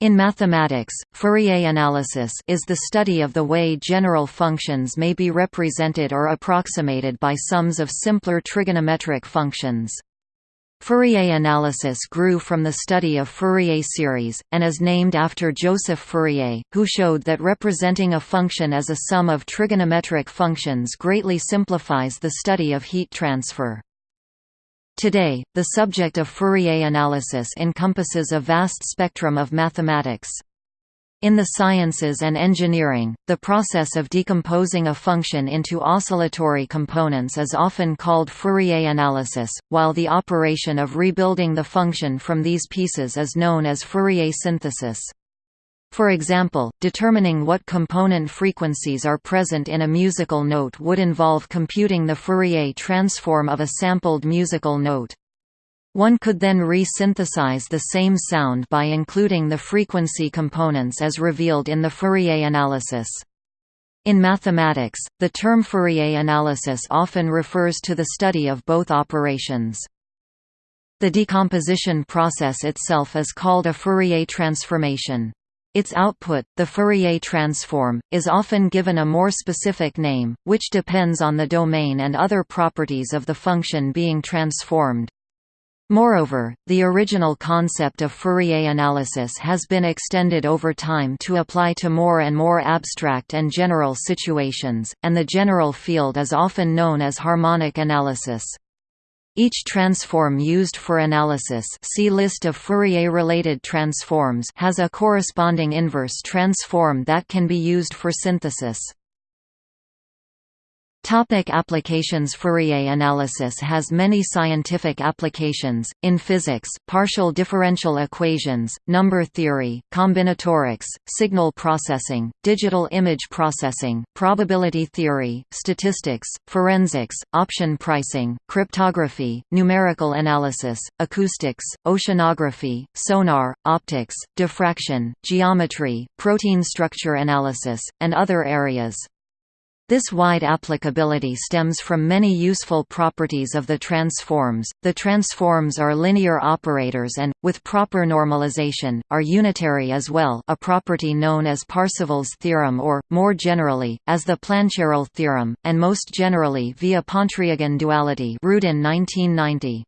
In mathematics, Fourier analysis is the study of the way general functions may be represented or approximated by sums of simpler trigonometric functions. Fourier analysis grew from the study of Fourier series, and is named after Joseph Fourier, who showed that representing a function as a sum of trigonometric functions greatly simplifies the study of heat transfer. Today, the subject of Fourier analysis encompasses a vast spectrum of mathematics. In the sciences and engineering, the process of decomposing a function into oscillatory components is often called Fourier analysis, while the operation of rebuilding the function from these pieces is known as Fourier synthesis. For example, determining what component frequencies are present in a musical note would involve computing the Fourier transform of a sampled musical note. One could then re-synthesize the same sound by including the frequency components as revealed in the Fourier analysis. In mathematics, the term Fourier analysis often refers to the study of both operations. The decomposition process itself is called a Fourier transformation. Its output, the Fourier transform, is often given a more specific name, which depends on the domain and other properties of the function being transformed. Moreover, the original concept of Fourier analysis has been extended over time to apply to more and more abstract and general situations, and the general field is often known as harmonic analysis. Each transform used for analysis see list of Fourier-related transforms has a corresponding inverse transform that can be used for synthesis. Topic applications Fourier analysis has many scientific applications, in physics, partial differential equations, number theory, combinatorics, signal processing, digital image processing, probability theory, statistics, forensics, option pricing, cryptography, numerical analysis, acoustics, oceanography, sonar, optics, diffraction, geometry, protein structure analysis, and other areas. This wide applicability stems from many useful properties of the transforms. The transforms are linear operators and, with proper normalization, are unitary as well, a property known as Parseval's theorem or, more generally, as the Plancherel theorem, and most generally via Pontryagin duality. Rudin 1990.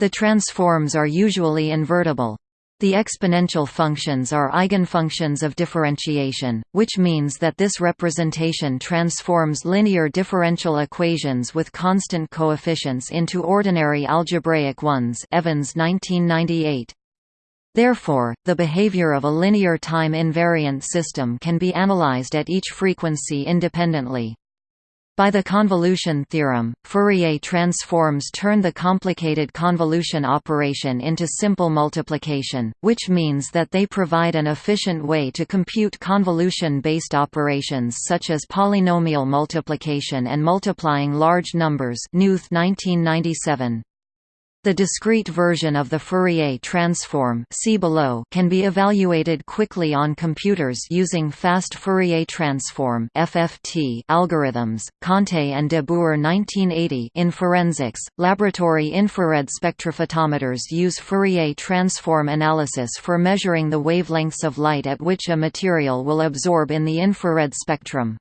The transforms are usually invertible. The exponential functions are eigenfunctions of differentiation, which means that this representation transforms linear differential equations with constant coefficients into ordinary algebraic ones Evans 1998. Therefore, the behavior of a linear time-invariant system can be analyzed at each frequency independently. By the convolution theorem, Fourier transforms turn the complicated convolution operation into simple multiplication, which means that they provide an efficient way to compute convolution-based operations such as polynomial multiplication and multiplying large numbers Knuth 1997. The discrete version of the Fourier transform see below can be evaluated quickly on computers using fast Fourier transform (FFT) algorithms. Conté and de Boor 1980 in forensics, laboratory infrared spectrophotometers use Fourier transform analysis for measuring the wavelengths of light at which a material will absorb in the infrared spectrum.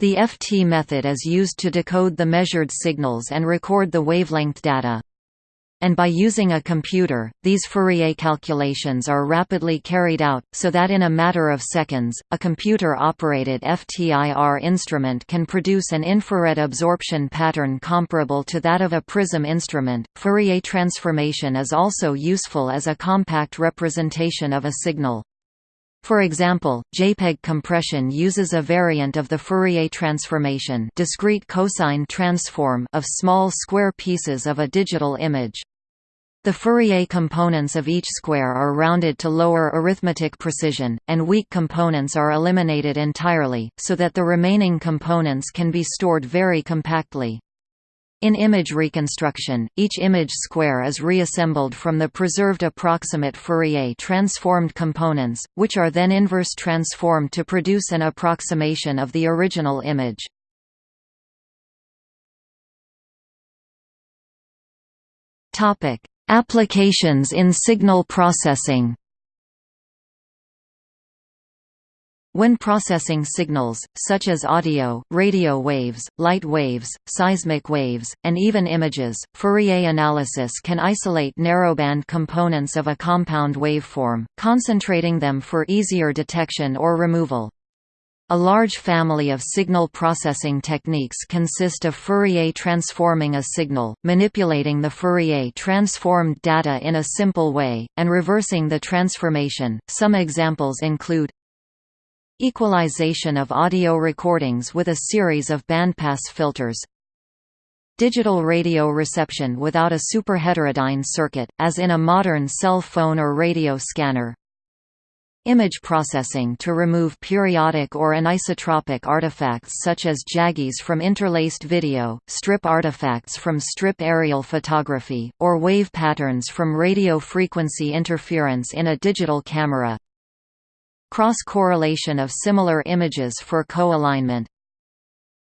The FT method is used to decode the measured signals and record the wavelength data and by using a computer, these Fourier calculations are rapidly carried out, so that in a matter of seconds, a computer-operated FTIR instrument can produce an infrared absorption pattern comparable to that of a prism instrument. Fourier transformation is also useful as a compact representation of a signal. For example, JPEG compression uses a variant of the Fourier transformation discrete cosine transform of small square pieces of a digital image. The Fourier components of each square are rounded to lower arithmetic precision, and weak components are eliminated entirely, so that the remaining components can be stored very compactly. In image reconstruction, each image square is reassembled from the preserved approximate Fourier transformed components, which are then inverse transformed to produce an approximation of the original image. Topic: Applications in signal processing When processing signals, such as audio, radio waves, light waves, seismic waves, and even images, Fourier analysis can isolate narrowband components of a compound waveform, concentrating them for easier detection or removal. A large family of signal processing techniques consist of Fourier transforming a signal, manipulating the Fourier transformed data in a simple way, and reversing the transformation. Some examples include Equalization of audio recordings with a series of bandpass filters Digital radio reception without a superheterodyne circuit, as in a modern cell phone or radio scanner Image processing to remove periodic or anisotropic artifacts such as jaggies from interlaced video, strip artifacts from strip aerial photography, or wave patterns from radio frequency interference in a digital camera. Cross-correlation of similar images for co-alignment.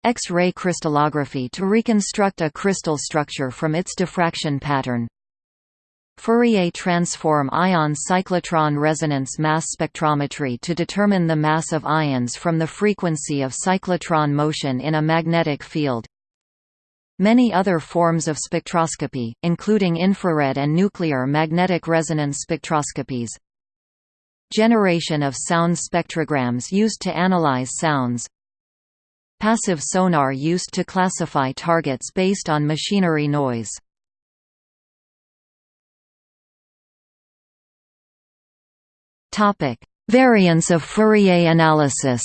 X-ray crystallography to reconstruct a crystal structure from its diffraction pattern Fourier transform ion cyclotron resonance mass spectrometry to determine the mass of ions from the frequency of cyclotron motion in a magnetic field. Many other forms of spectroscopy, including infrared and nuclear magnetic resonance spectroscopies, Generation of sound spectrograms used to analyze sounds. Passive sonar used to classify targets based on machinery noise Variants of Fourier analysis.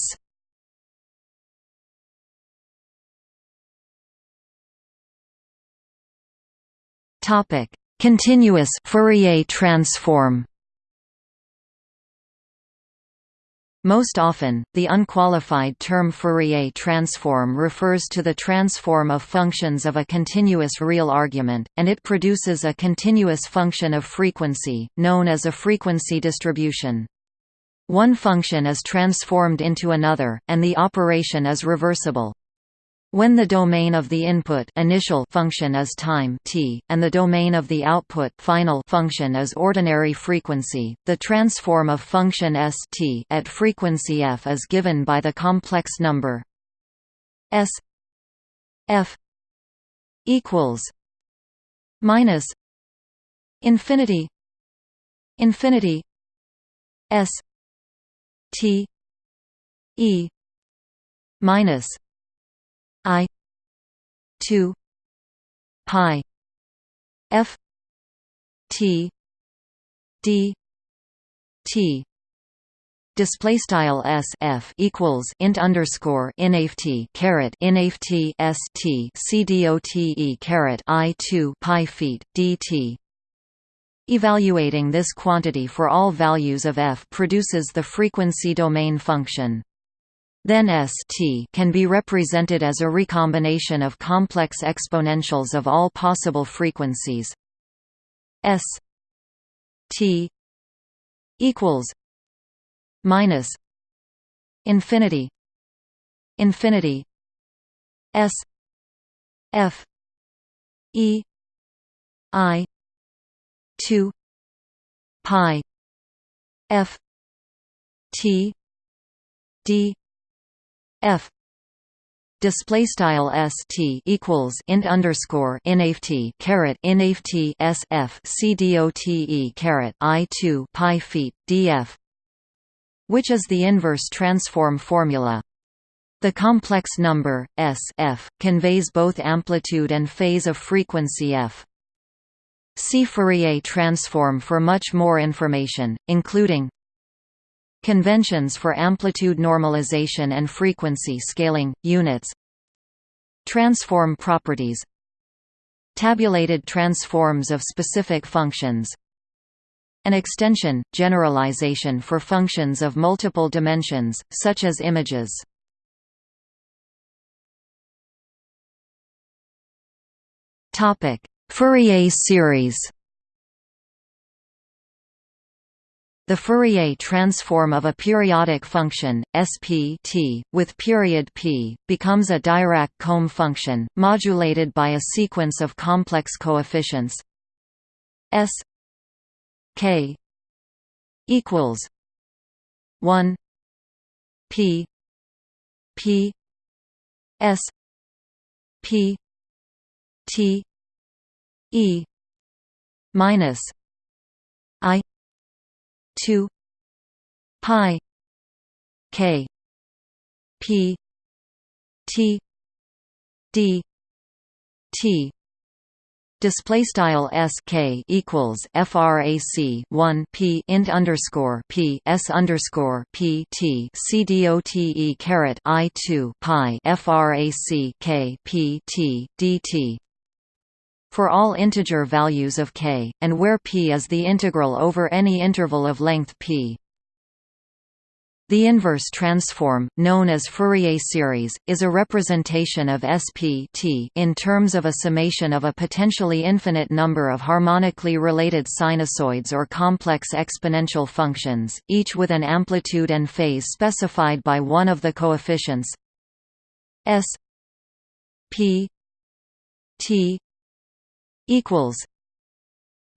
Topic: Continuous Fourier transform Most often, the unqualified term Fourier transform refers to the transform of functions of a continuous real argument, and it produces a continuous function of frequency, known as a frequency distribution. One function is transformed into another, and the operation is reversible. When the domain of the input initial function is time t, and the domain of the output final function is ordinary frequency, the transform of function s t at frequency f is given by the complex number s f equals minus infinity infinity s t e minus I two pi F T D T. Display style s f equals int underscore inft caret inft s t c dot e caret i 2 pi feet dt evaluating this quantity for all values of f produces the frequency domain function then St can be represented as a recombination of complex exponentials of all possible frequencies. S T equals minus infinity infinity S F E I two pi F T D f. Display style s t equals int underscore inft caret inft s f c dot e caret i 2 pi feet df which is the inverse transform formula. The complex number s f conveys both amplitude and phase of frequency f. See Fourier transform for much more information, including Conventions for amplitude normalization and frequency scaling, units. Transform properties. Tabulated transforms of specific functions. An extension, generalization for functions of multiple dimensions, such as images. Fourier series The Fourier transform of a periodic function, SP t, with period p, becomes a Dirac-comb function, modulated by a sequence of complex coefficients s k equals 1 P P S P T E minus 2 pi k p t d t. Display style s k equals frac 1 p int underscore p s underscore p t c d o t e caret i 2 pi frac k p t d t for all integer values of k, and where p is the integral over any interval of length p. The inverse transform, known as Fourier series, is a representation of SP t in terms of a summation of a potentially infinite number of harmonically related sinusoids or complex exponential functions, each with an amplitude and phase specified by one of the coefficients s p t equals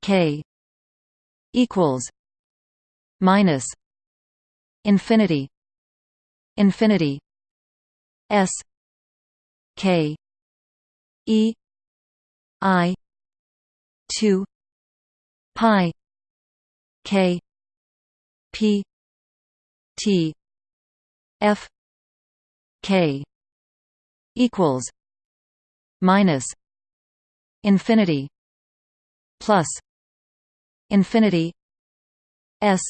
k equals minus infinity infinity s k e i 2 pi k p t f k equals minus infinity plus infinity s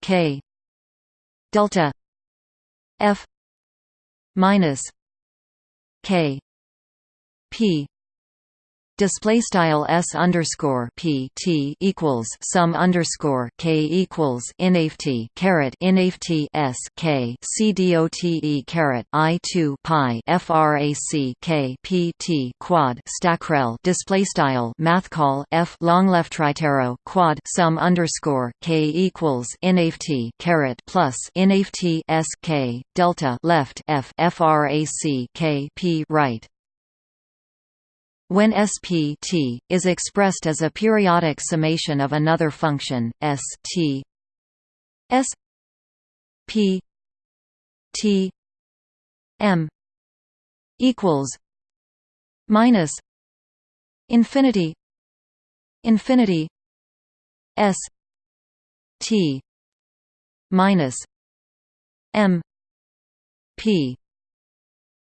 k delta f minus k p display style s underscore p t equals sum underscore k equals inft caret inft s k c e caret i two pi frac k p t quad stackrel display style math call f long left tritero quad sum underscore k equals inft caret plus inft s k delta left f frac k p right when SPT is expressed as a periodic summation of another function, ST S P T M equals minus infinity infinity S T minus M P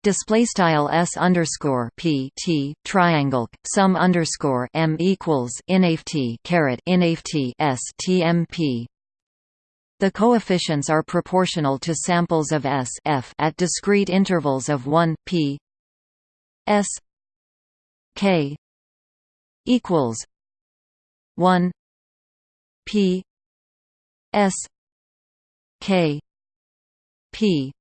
display style s underscore p t triangle sum underscore m equals inft caret inft s. The coefficients are proportional to samples of s f at discrete intervals of 1 p s k equals 1 p s k p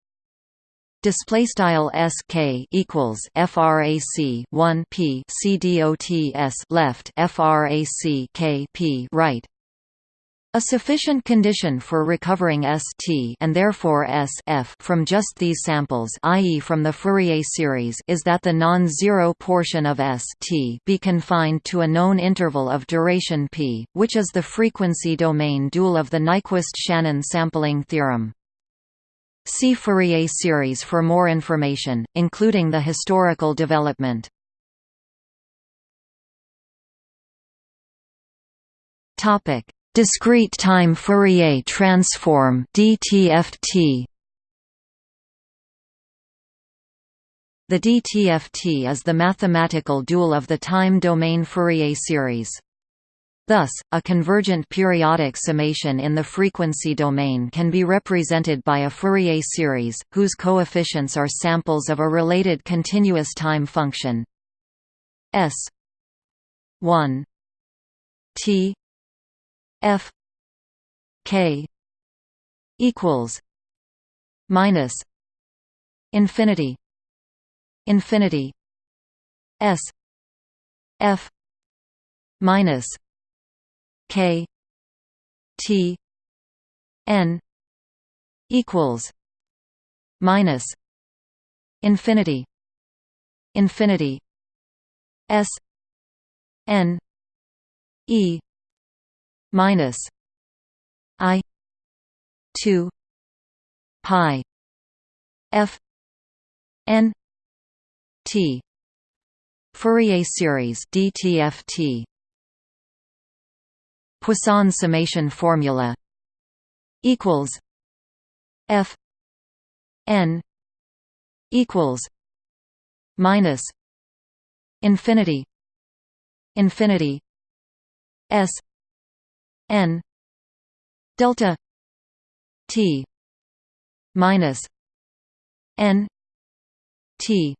display style sk equals frac 1 p c dots left frac k p right a sufficient condition for recovering ST and therefore S f from just these samples i.e. from the Fourier series is that the non-zero portion of ST be confined to a known interval of duration p, which is the frequency domain dual of the Nyquist-Shannon sampling theorem. See Fourier series for more information, including the historical development. Topic: Discrete time Fourier transform (DTFT). The DTFT is the mathematical dual of the time domain Fourier series. Thus, a convergent periodic summation in the frequency domain can be represented by a Fourier series, whose coefficients are samples of a related continuous time function. S 1 t f k equals minus infinity infinity s f minus K T N equals minus infinity infinity S N E minus I two pi f n t Fourier series DTFT Poisson summation formula equals f n equals minus infinity infinity s n delta t minus n t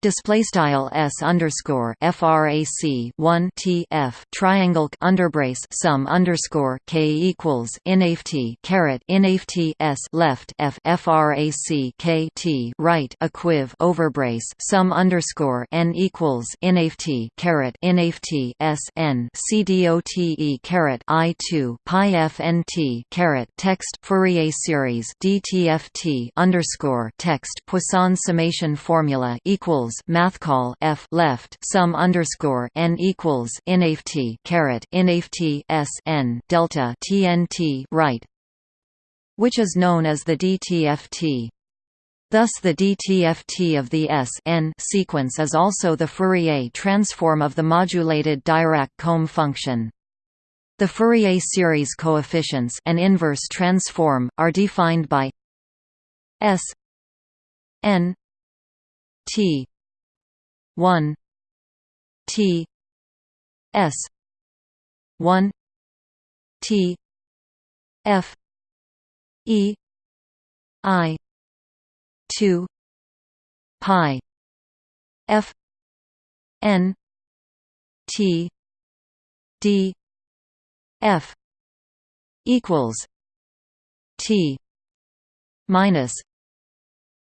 Display style s underscore frac 1 t f triangle underbrace sum underscore k equals inaft caret inaft s left f frac k t right equiv overbrace sum underscore n equals inaft caret inaft s n c caret i 2 pi f n t caret text Fourier series dtft underscore text Poisson summation formula equals equals mathcall f left sum underscore n equals inaft caret inaft s n delta tnt right, which is known as the DTFT. Thus the DTFT of the S n sequence is also the Fourier transform of the modulated Dirac comb function. The Fourier series coefficients an inverse transform, are defined by S n t 1 T S 1 T F E I 2 pi F N T D F equals T minus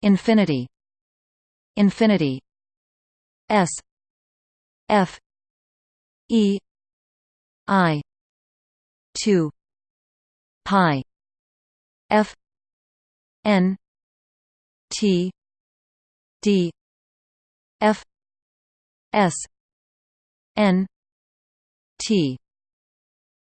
infinity infinity S F E I two pi F N T D F S N T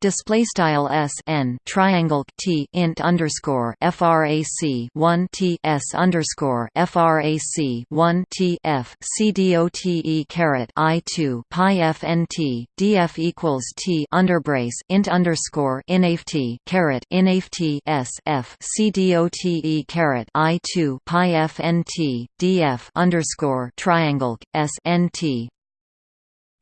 display style s n triangle t int underscore frac 1 t s underscore frac 1 t f c dote caret i 2 pi f n t df equals t underbrace int underscore inaft caret inaft s f c dote caret i 2 pi f n t df underscore triangle s n t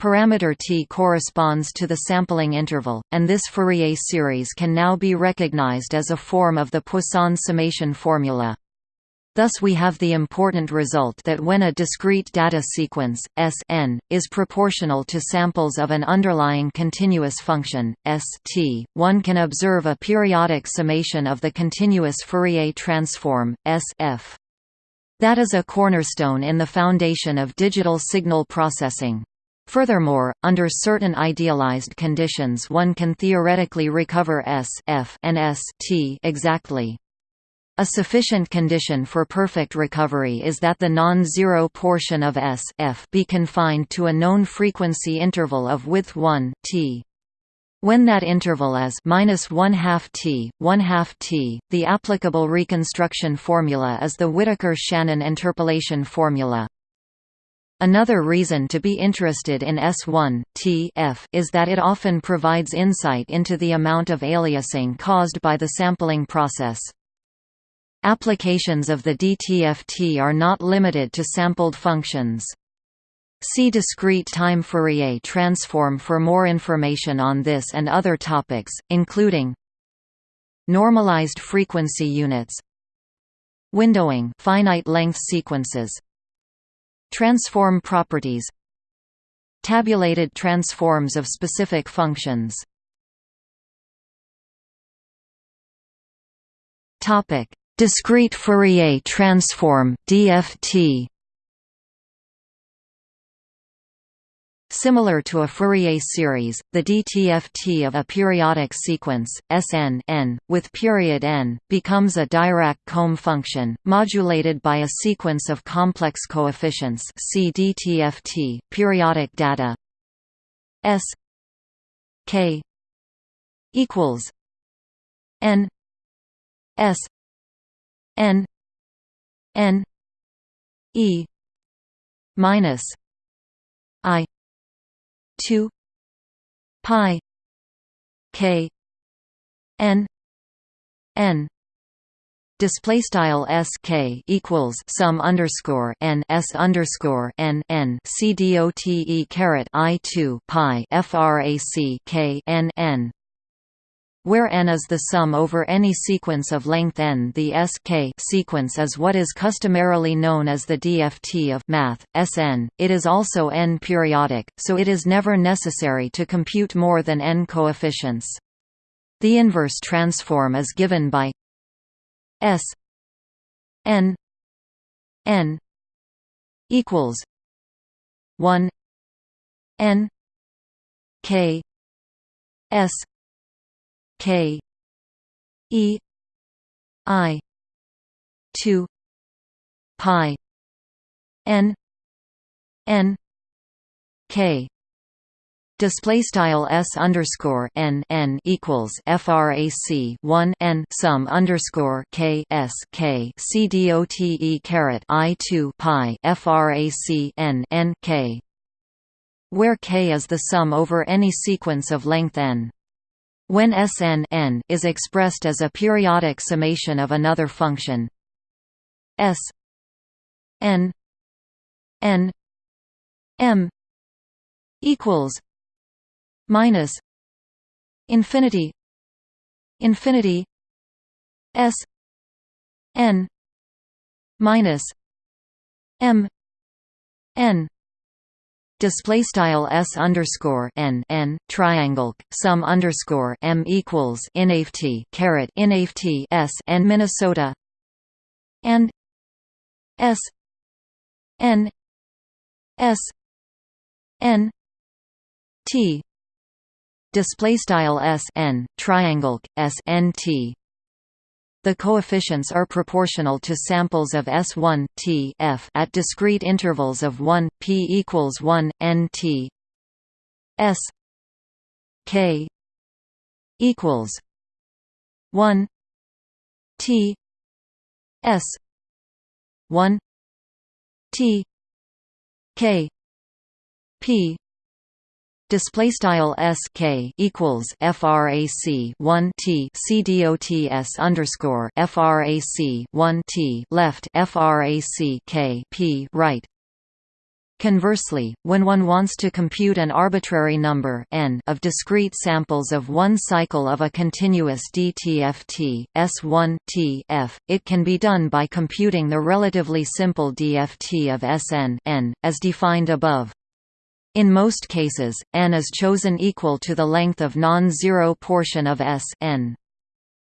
Parameter t corresponds to the sampling interval, and this Fourier series can now be recognized as a form of the Poisson summation formula. Thus we have the important result that when a discrete data sequence, S n, is proportional to samples of an underlying continuous function, S t, one can observe a periodic summation of the continuous Fourier transform, S f. That is a cornerstone in the foundation of digital signal processing. Furthermore, under certain idealized conditions one can theoretically recover S f and S t exactly. A sufficient condition for perfect recovery is that the non-zero portion of S f be confined to a known frequency interval of width 1 t. When that interval is minus one half t, one half t, the applicable reconstruction formula is the Whittaker-Shannon interpolation formula. Another reason to be interested in S1 T f is that it often provides insight into the amount of aliasing caused by the sampling process. Applications of the DTFT are not limited to sampled functions. See discrete time Fourier transform for more information on this and other topics, including normalized frequency units, windowing finite length sequences, Transform properties Tabulated transforms of specific functions. Discrete Fourier transform DFT Similar to a Fourier series, the DTFT of a periodic sequence, Sn n, with period n, becomes a Dirac-comb function, modulated by a sequence of complex coefficients see DTFT, periodic data. S k equals n S n n e minus 2 pi k n n. Display style s k equals sum underscore n s underscore n n. C d o t e caret i two pi frac k n n where n is the sum over any sequence of length n the sk sequence is what is customarily known as the DFT of math, Sn. It is also n-periodic, so it is never necessary to compute more than n coefficients. The inverse transform is given by S N N equals one N K S K E I two Pi N N K Display style s underscore n n equals frac 1 n sum underscore k s k c d o t e caret i 2 pi frac n n k, where k is the sum over any sequence of length n. When Sn n is expressed as a periodic summation of another function. S n n m equals minus infinity infinity s n minus m n display style s underscore n n triangle sum underscore m equals inft caret inft s n Minnesota and s n s n t display style s n triangle s n t the coefficients are proportional to samples of S1 t f at discrete intervals of 1 p equals 1 n t. S k equals 1 t. S 1 t k p display style sk equals frac 1 t c dots underscore frac 1 t left frac k p right Conversely, when one wants to compute an arbitrary number n of discrete samples of one cycle of a continuous DTFT, S1 t f, it can be done by computing the relatively simple DFT of Sn n, as defined above. In most cases, n is chosen equal to the length of non-zero portion of S n.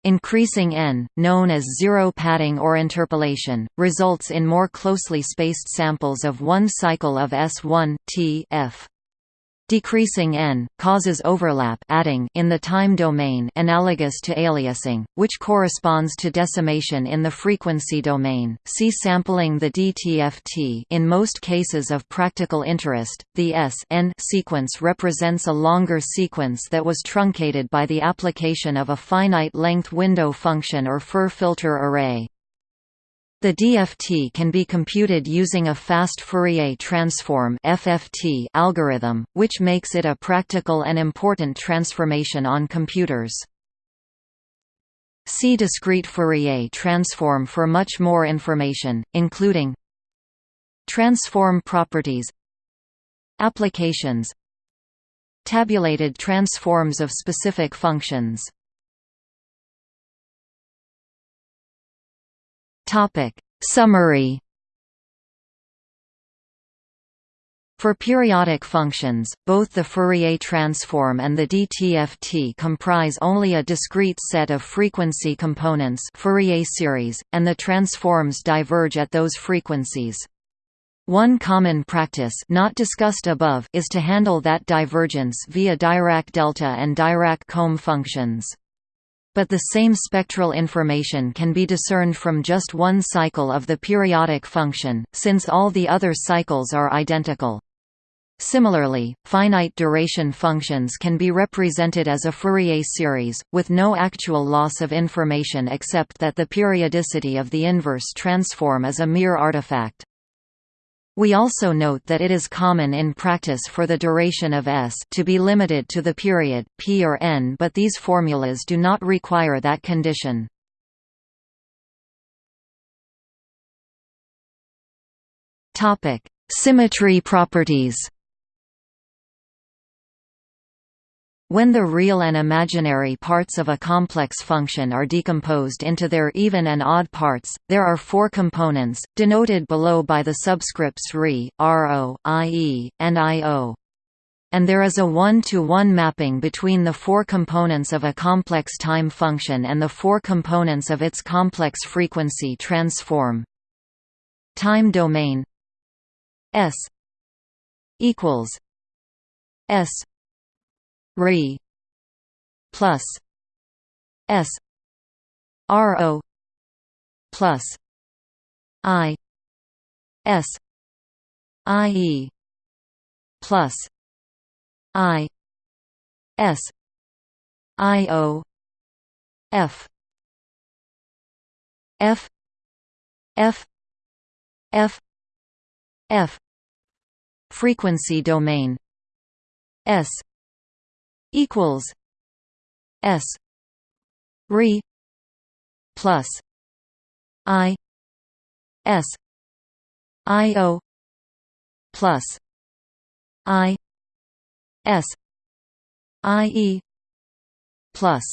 Increasing n, known as zero padding or interpolation, results in more closely spaced samples of one cycle of S1 t f. Decreasing n causes overlap adding in the time domain analogous to aliasing, which corresponds to decimation in the frequency domain. See sampling the DTFT. In most cases of practical interest, the S n sequence represents a longer sequence that was truncated by the application of a finite length window function or FIR filter array. The DFT can be computed using a fast Fourier transform (FFT) algorithm, which makes it a practical and important transformation on computers. See discrete Fourier transform for much more information, including transform properties, applications, tabulated transforms of specific functions. Topic. Summary. For periodic functions, both the Fourier transform and the DTFT comprise only a discrete set of frequency components Fourier series, and the transforms diverge at those frequencies. One common practice not discussed above is to handle that divergence via Dirac delta and Dirac comb functions but the same spectral information can be discerned from just one cycle of the periodic function, since all the other cycles are identical. Similarly, finite duration functions can be represented as a Fourier series, with no actual loss of information except that the periodicity of the inverse transform is a mere artifact. We also note that it is common in practice for the duration of S to be limited to the period, p or n but these formulas do not require that condition. Symmetry properties When the real and imaginary parts of a complex function are decomposed into their even and odd parts, there are four components, denoted below by the subscripts re, ro, ie, and io. And there is a one-to-one -one mapping between the four components of a complex time function and the four components of its complex frequency transform. Time domain S equals S re plus s ro plus i s i e plus i s i o f f f f f frequency domain s equals S re plus I S I O plus I S I E plus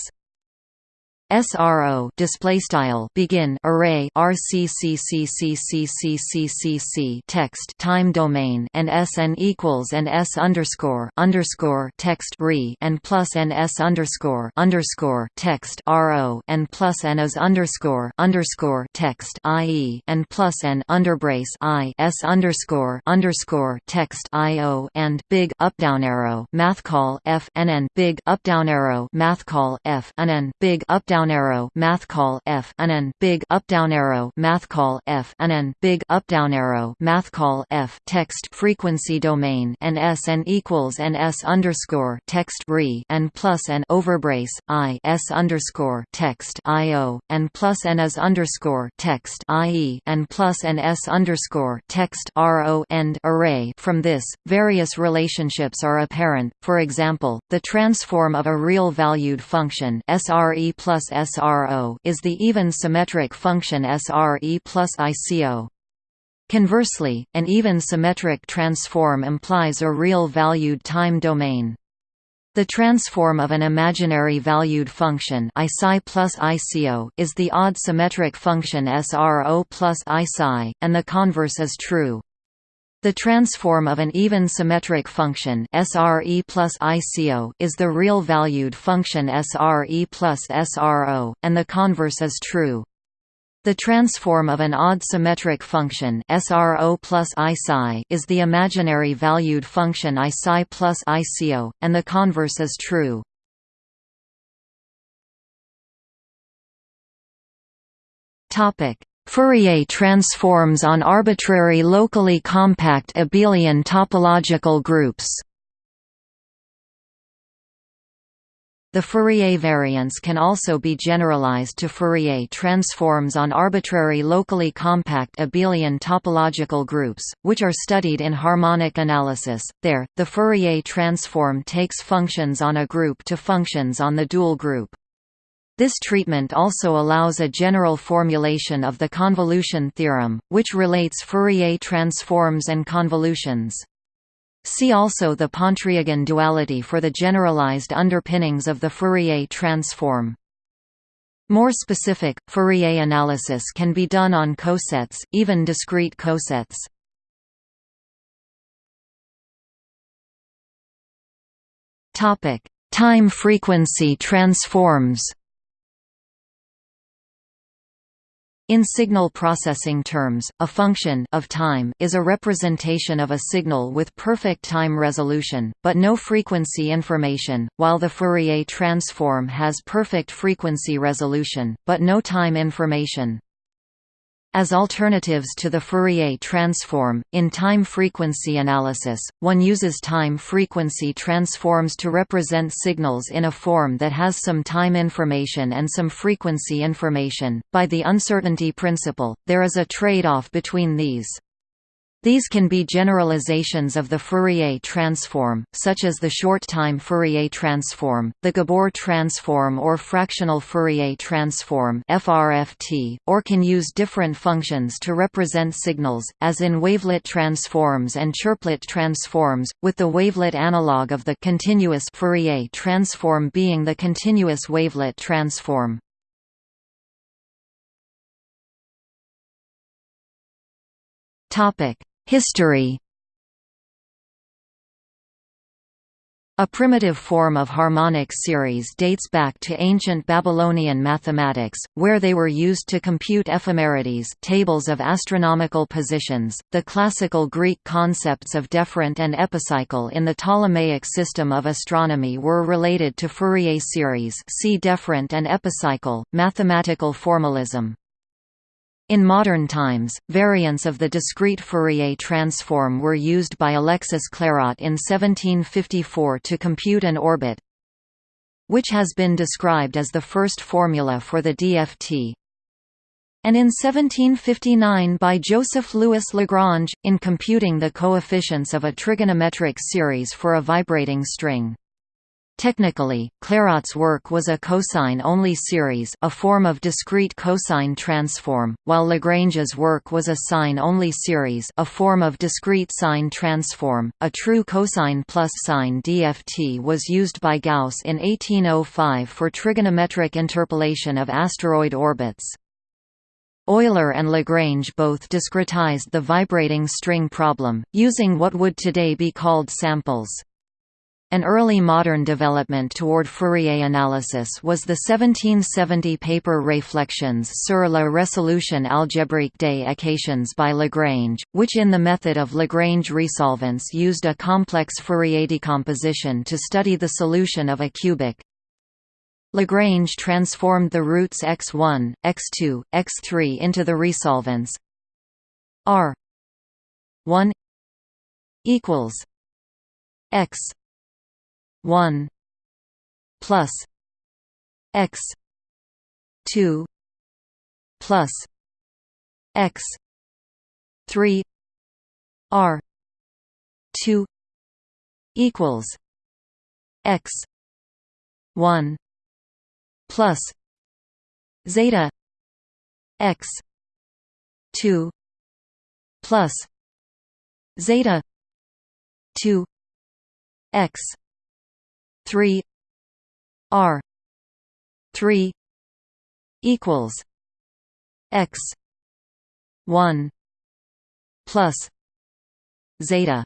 SRO display style begin array RCCCCCCCC text time domain and SN equals and S underscore underscore text re and plus and S underscore underscore text RO and plus and as underscore underscore text IE and plus and underbrace I S underscore underscore text IO and big up down arrow math call F and big up down arrow math call F and big up down down arrow math call f and n big up down arrow math call f and n big up down arrow math call f text frequency domain and s n equals and s underscore text re and plus and overbrace i s underscore text i o and plus n as underscore text i e and plus and s underscore text r o end array. From this, various relationships are apparent. For example, the transform of a real valued function SRE plus SRO is the even symmetric function SRE plus ICO. Conversely, an even symmetric transform implies a real valued time domain. The transform of an imaginary valued function plus ICO is the odd symmetric function SRO plus IPSI, and the converse is true. The transform of an even symmetric function SRE plus ICO is the real valued function SRE plus SRO, and the converse is true. The transform of an odd symmetric function SRO plus IPSI is the imaginary valued function IPSI plus ICO, and the converse is true. Fourier transforms on arbitrary locally compact abelian topological groups The Fourier variants can also be generalized to Fourier transforms on arbitrary locally compact abelian topological groups, which are studied in harmonic analysis. There, the Fourier transform takes functions on a group to functions on the dual group. This treatment also allows a general formulation of the convolution theorem, which relates Fourier transforms and convolutions. See also the Pontryagin duality for the generalized underpinnings of the Fourier transform. More specific, Fourier analysis can be done on cosets, even discrete cosets. Time frequency transforms In signal processing terms, a function of time is a representation of a signal with perfect time resolution, but no frequency information, while the Fourier transform has perfect frequency resolution, but no time information. As alternatives to the Fourier transform, in time-frequency analysis, one uses time-frequency transforms to represent signals in a form that has some time information and some frequency information. By the uncertainty principle, there is a trade-off between these. These can be generalizations of the Fourier transform, such as the short-time Fourier transform, the Gabor transform or fractional Fourier transform (FRFT), or can use different functions to represent signals, as in wavelet transforms and chirplet transforms, with the wavelet analog of the continuous Fourier transform being the continuous wavelet transform. Topic History A primitive form of harmonic series dates back to ancient Babylonian mathematics, where they were used to compute ephemerides tables of astronomical positions. The classical Greek concepts of deferent and epicycle in the Ptolemaic system of astronomy were related to Fourier series see deferent and epicycle, mathematical formalism. In modern times, variants of the discrete Fourier transform were used by Alexis Clairaut in 1754 to compute an orbit, which has been described as the first formula for the DFT, and in 1759 by Joseph-Louis Lagrange, in computing the coefficients of a trigonometric series for a vibrating string. Technically, Clairaut's work was a cosine-only series a form of discrete cosine transform, while Lagrange's work was a sine-only series a form of discrete sine transform. A true cosine plus sine DFT was used by Gauss in 1805 for trigonometric interpolation of asteroid orbits. Euler and Lagrange both discretized the vibrating string problem, using what would today be called samples. An early modern development toward Fourier analysis was the 1770 paper Réflexions sur la résolution algébrique des équations by Lagrange, which in the method of Lagrange resolvents used a complex Fourier decomposition to study the solution of a cubic. Lagrange transformed the roots x1, x2, x3 into the resolvents r 1 equals x 1 plus x 2 plus x 3 r 2 equals x 1 plus zeta x 2 plus zeta 2 x 3 R 3 equals X 1 plus zeta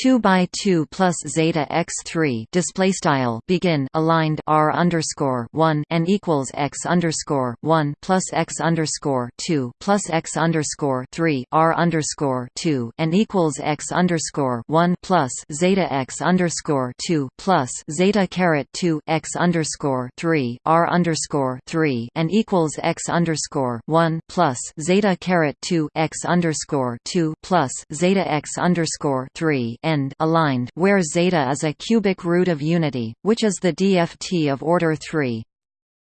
2 by 2 plus zeta x 3 display style begin aligned r underscore 1 and equals x underscore 1 plus x underscore 2 plus x underscore 3 r underscore 2 and equals x underscore 1 plus zeta x underscore 2 plus zeta caret 2 x underscore 3 r underscore 3 and equals x underscore 1 plus zeta caret 2 x underscore 2 plus zeta x underscore 3 end aligned where zeta is a cubic root of unity, which is the DFT of order 3.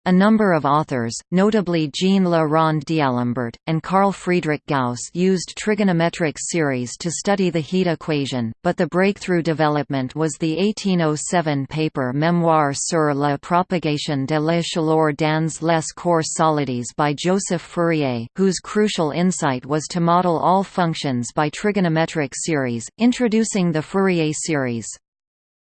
A number of authors, notably Jean Le Rond d'Alembert, and Carl Friedrich Gauss used trigonometric series to study the heat equation, but the breakthrough development was the 1807 paper Mémoire sur la propagation de la chaleur dans les corps solides by Joseph Fourier, whose crucial insight was to model all functions by trigonometric series, introducing the Fourier series.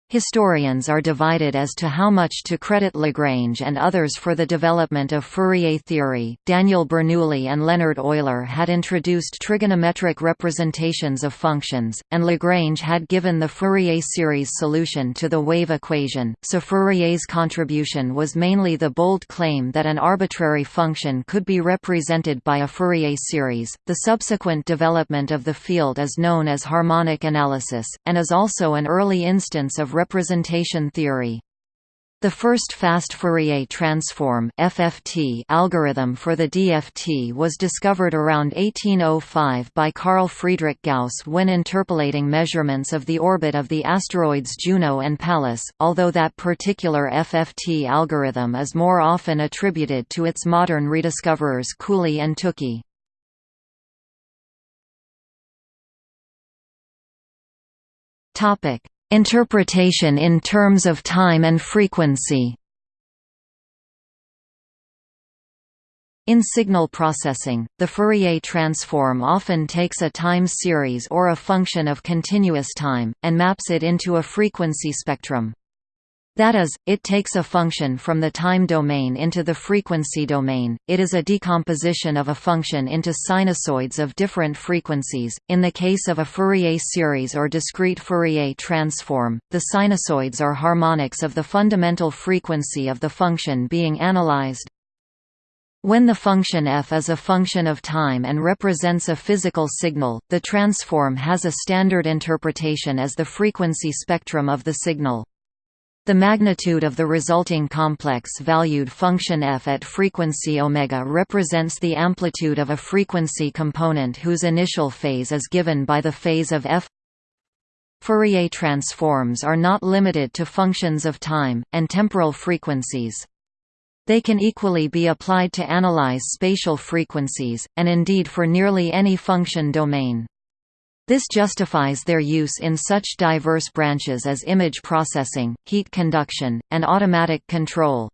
Historians are divided as to how much to credit Lagrange and others for the development of Fourier theory. Daniel Bernoulli and Leonhard Euler had introduced trigonometric representations of functions, and Lagrange had given the Fourier series solution to the wave equation, so Fourier's contribution was mainly the bold claim that an arbitrary function could be represented by a Fourier series. The subsequent development of the field is known as harmonic analysis, and is also an early instance of representation theory. The first fast Fourier transform (FFT) algorithm for the DFT was discovered around 1805 by Carl Friedrich Gauss when interpolating measurements of the orbit of the asteroids Juno and Pallas, although that particular FFT algorithm is more often attributed to its modern rediscoverers Cooley and Tukey. Topic: Interpretation in terms of time and frequency In signal processing, the Fourier transform often takes a time series or a function of continuous time, and maps it into a frequency spectrum. That is, it takes a function from the time domain into the frequency domain. It is a decomposition of a function into sinusoids of different frequencies. In the case of a Fourier series or discrete Fourier transform, the sinusoids are harmonics of the fundamental frequency of the function being analyzed. When the function f is a function of time and represents a physical signal, the transform has a standard interpretation as the frequency spectrum of the signal. The magnitude of the resulting complex-valued function f at frequency omega represents the amplitude of a frequency component whose initial phase is given by the phase of f. Fourier transforms are not limited to functions of time, and temporal frequencies. They can equally be applied to analyze spatial frequencies, and indeed for nearly any function domain. This justifies their use in such diverse branches as image processing, heat conduction, and automatic control.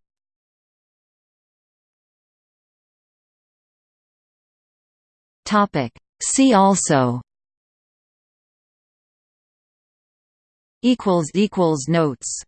See also Notes